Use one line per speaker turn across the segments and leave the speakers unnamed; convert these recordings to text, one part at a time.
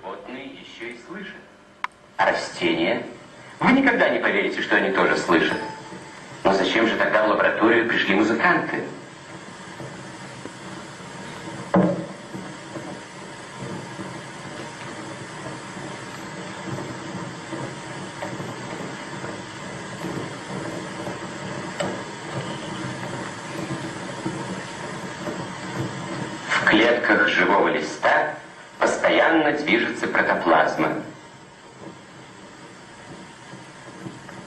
животные еще и слышат. А растения? Вы никогда не поверите, что они тоже слышат. Но зачем же тогда в лабораторию пришли музыканты? В клетках живого листа постоянно движется протоплазма.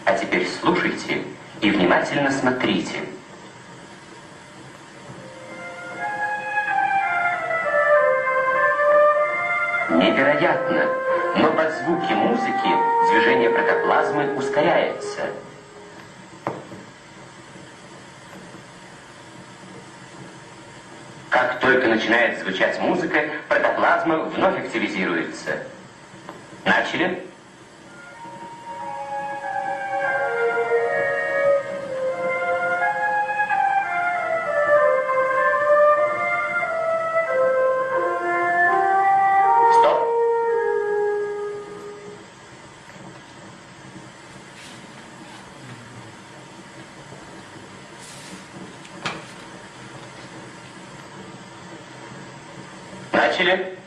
А теперь слушайте и внимательно смотрите. Невероятно, но под звуки музыки движение протоплазмы ускоряется. Как только начинает звучать музыка, протоплазма вновь активизируется. Начали? Начали?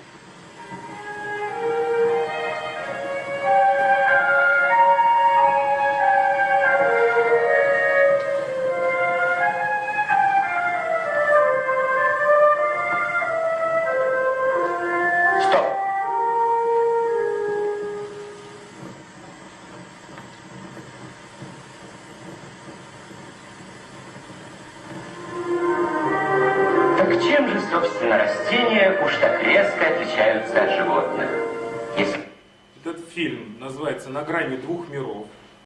Чем же, собственно, растения уж так резко отличаются от животных? Если
Этот фильм называется «На грани двух миров».